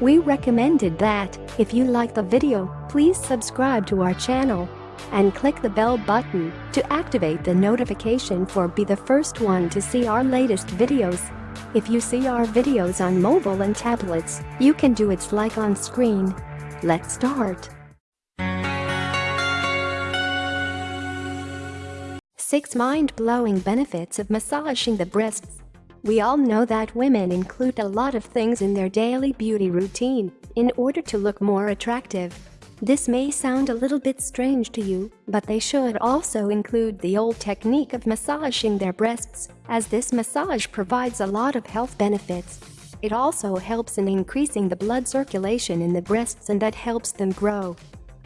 We recommended that, if you like the video, please subscribe to our channel and click the bell button to activate the notification for be the first one to see our latest videos. If you see our videos on mobile and tablets, you can do its like on screen. Let's start. 6 Mind-blowing benefits of massaging the breasts We all know that women include a lot of things in their daily beauty routine in order to look more attractive. This may sound a little bit strange to you, but they should also include the old technique of massaging their breasts, as this massage provides a lot of health benefits. It also helps in increasing the blood circulation in the breasts and that helps them grow.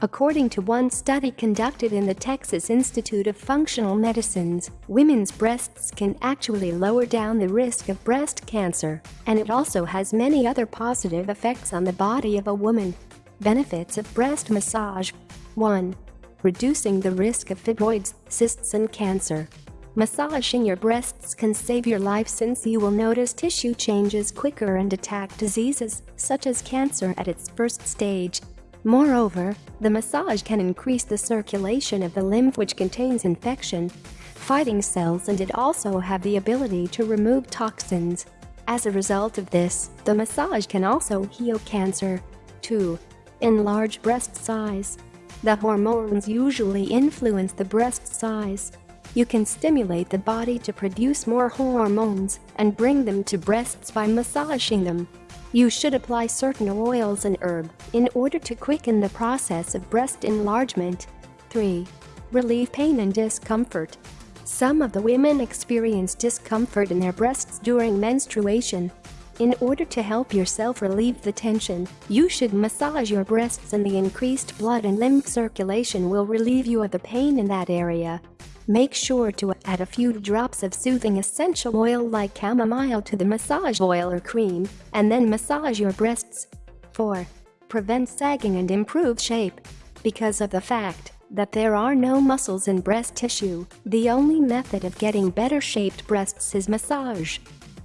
According to one study conducted in the Texas Institute of Functional Medicine's, women's breasts can actually lower down the risk of breast cancer, and it also has many other positive effects on the body of a woman. Benefits of breast massage 1. Reducing the risk of fibroids, cysts and cancer. Massaging your breasts can save your life since you will notice tissue changes quicker and attack diseases, such as cancer at its first stage. Moreover, the massage can increase the circulation of the lymph which contains infection, fighting cells and it also have the ability to remove toxins. As a result of this, the massage can also heal cancer. 2. Enlarge breast size. The hormones usually influence the breast size. You can stimulate the body to produce more hormones and bring them to breasts by massaging them. You should apply certain oils and herb in order to quicken the process of breast enlargement. 3. Relieve pain and discomfort. Some of the women experience discomfort in their breasts during menstruation. In order to help yourself relieve the tension, you should massage your breasts and the increased blood and lymph circulation will relieve you of the pain in that area. Make sure to add a few drops of soothing essential oil like chamomile to the massage oil or cream, and then massage your breasts. 4. Prevent sagging and improve shape. Because of the fact that there are no muscles in breast tissue, the only method of getting better shaped breasts is massage.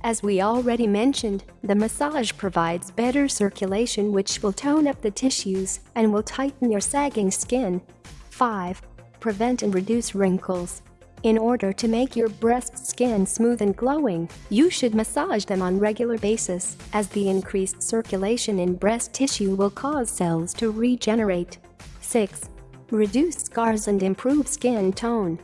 As we already mentioned, the massage provides better circulation which will tone up the tissues and will tighten your sagging skin. 5 prevent and reduce wrinkles. In order to make your breast skin smooth and glowing, you should massage them on regular basis, as the increased circulation in breast tissue will cause cells to regenerate. 6. Reduce scars and improve skin tone.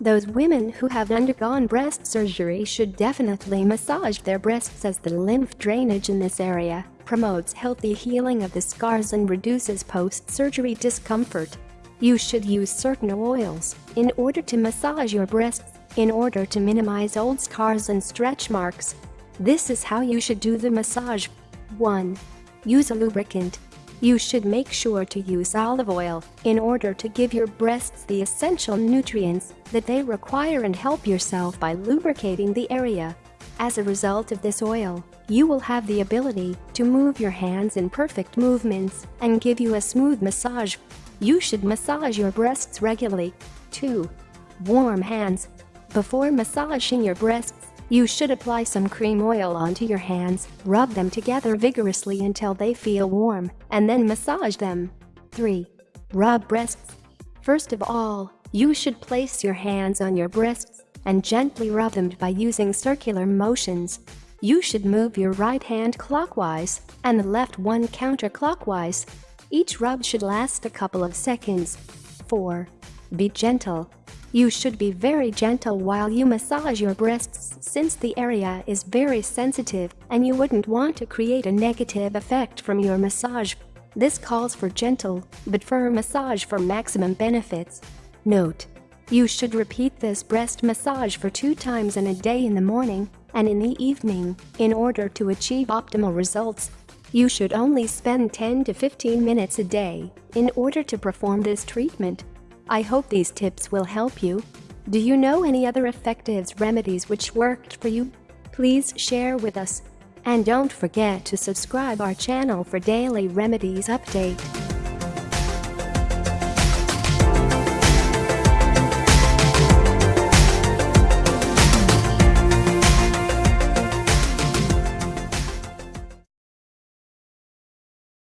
Those women who have undergone breast surgery should definitely massage their breasts as the lymph drainage in this area promotes healthy healing of the scars and reduces post-surgery discomfort. You should use certain oils in order to massage your breasts in order to minimize old scars and stretch marks. This is how you should do the massage. 1. Use a lubricant. You should make sure to use olive oil in order to give your breasts the essential nutrients that they require and help yourself by lubricating the area. As a result of this oil, you will have the ability to move your hands in perfect movements and give you a smooth massage. You should massage your breasts regularly. 2. Warm hands. Before massaging your breasts, you should apply some cream oil onto your hands, rub them together vigorously until they feel warm, and then massage them. 3. Rub breasts. First of all, you should place your hands on your breasts and gently rub them by using circular motions. You should move your right hand clockwise and the left one counterclockwise each rub should last a couple of seconds. 4. Be gentle. You should be very gentle while you massage your breasts since the area is very sensitive and you wouldn't want to create a negative effect from your massage. This calls for gentle but firm massage for maximum benefits. Note: You should repeat this breast massage for two times in a day in the morning and in the evening in order to achieve optimal results. You should only spend 10 to 15 minutes a day in order to perform this treatment. I hope these tips will help you. Do you know any other effective remedies which worked for you? Please share with us. And don't forget to subscribe our channel for daily remedies update.